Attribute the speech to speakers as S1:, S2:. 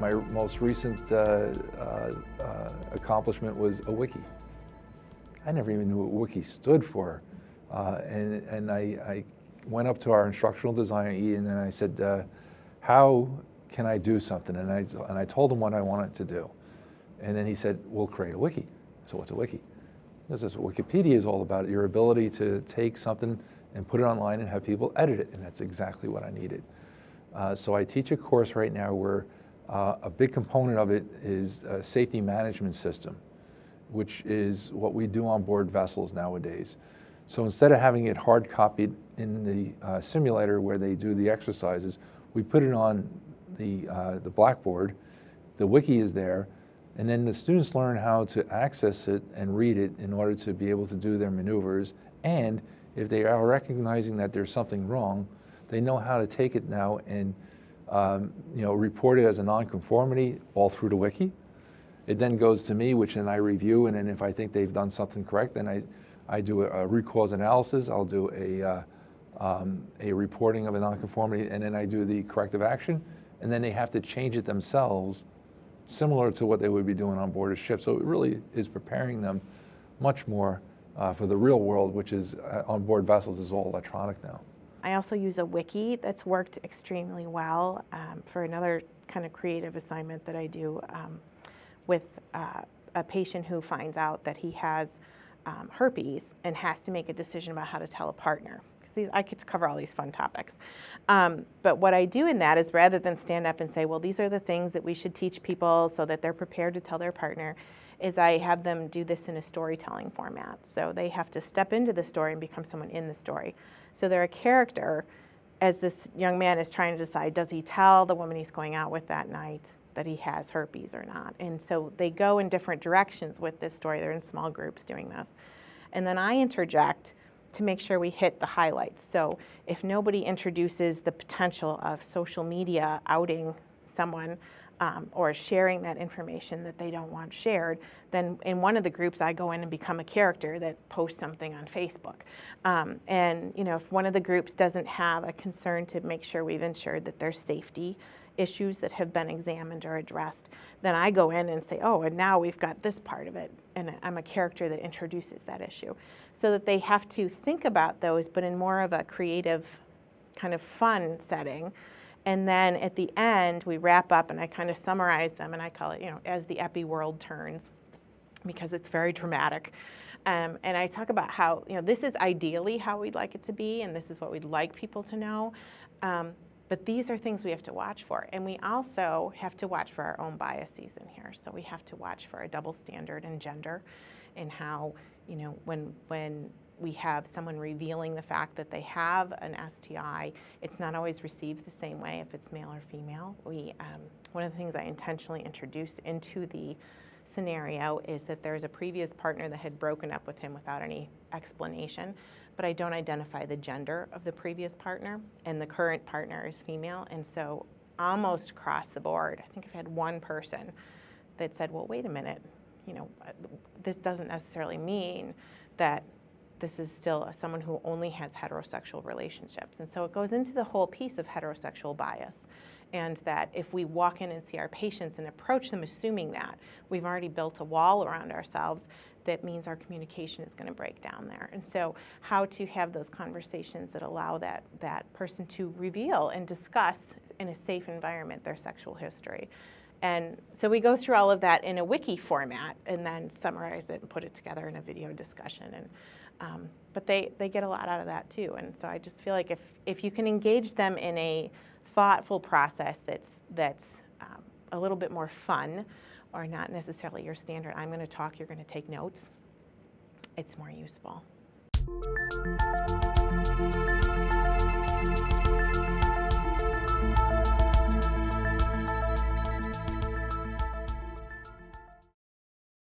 S1: my most recent uh, uh, uh, accomplishment was a wiki. I never even knew what wiki stood for. Uh, and and I, I, went up to our instructional designer, Ian, and I said, uh, how can I do something? And I, and I told him what I wanted to do. And then he said, we'll create a wiki. So what's a wiki? This is what Wikipedia is all about, your ability to take something and put it online and have people edit it. And that's exactly what I needed. Uh, so I teach a course right now where uh, a big component of it is a safety management system, which is what we do on board vessels nowadays. So instead of having it hard copied in the uh, simulator where they do the exercises, we put it on the, uh, the blackboard, the wiki is there, and then the students learn how to access it and read it in order to be able to do their maneuvers. And if they are recognizing that there's something wrong, they know how to take it now and um, you know, report it as a nonconformity all through the wiki. It then goes to me, which then I review, and then if I think they've done something correct, then I, I do a, a root cause analysis, I'll do a, uh, um, a reporting of a nonconformity, and then I do the corrective action, and then they have to change it themselves, similar to what they would be doing on board a ship. So it really is preparing them much more uh, for the real world, which is uh, on board vessels is all electronic now.
S2: I also use a wiki that's worked extremely well um, for another kind of creative assignment that I do um, with uh, a patient who finds out that he has um, herpes and has to make a decision about how to tell a partner. Because I get to cover all these fun topics. Um, but what I do in that is rather than stand up and say, well, these are the things that we should teach people so that they're prepared to tell their partner, is I have them do this in a storytelling format. So they have to step into the story and become someone in the story. So they're a character as this young man is trying to decide, does he tell the woman he's going out with that night that he has herpes or not? And so they go in different directions with this story. They're in small groups doing this. And then I interject to make sure we hit the highlights. So if nobody introduces the potential of social media outing someone, um, or sharing that information that they don't want shared, then in one of the groups I go in and become a character that posts something on Facebook. Um, and you know, if one of the groups doesn't have a concern to make sure we've ensured that there's safety issues that have been examined or addressed, then I go in and say, oh, and now we've got this part of it, and I'm a character that introduces that issue. So that they have to think about those, but in more of a creative, kind of fun setting, and then at the end, we wrap up and I kind of summarize them and I call it, you know, as the epi world turns because it's very dramatic. Um, and I talk about how, you know, this is ideally how we'd like it to be and this is what we'd like people to know. Um, but these are things we have to watch for. And we also have to watch for our own biases in here. So we have to watch for a double standard in gender and how, you know, when, when we have someone revealing the fact that they have an STI, it's not always received the same way if it's male or female. We, um, one of the things I intentionally introduced into the scenario is that there's a previous partner that had broken up with him without any explanation, but I don't identify the gender of the previous partner, and the current partner is female, and so almost across the board, I think I've had one person that said, well, wait a minute, you know, uh, this doesn't necessarily mean that this is still someone who only has heterosexual relationships. And so it goes into the whole piece of heterosexual bias. And that if we walk in and see our patients and approach them assuming that, we've already built a wall around ourselves that means our communication is going to break down there. And so how to have those conversations that allow that, that person to reveal and discuss in a safe environment their sexual history. And so we go through all of that in a wiki format and then summarize it and put it together in a video discussion. And um, but they, they get a lot out of that too. And so I just feel like if, if you can engage them in a thoughtful process that's, that's um, a little bit more fun or not necessarily your standard, I'm going to talk, you're going to take notes, it's more useful.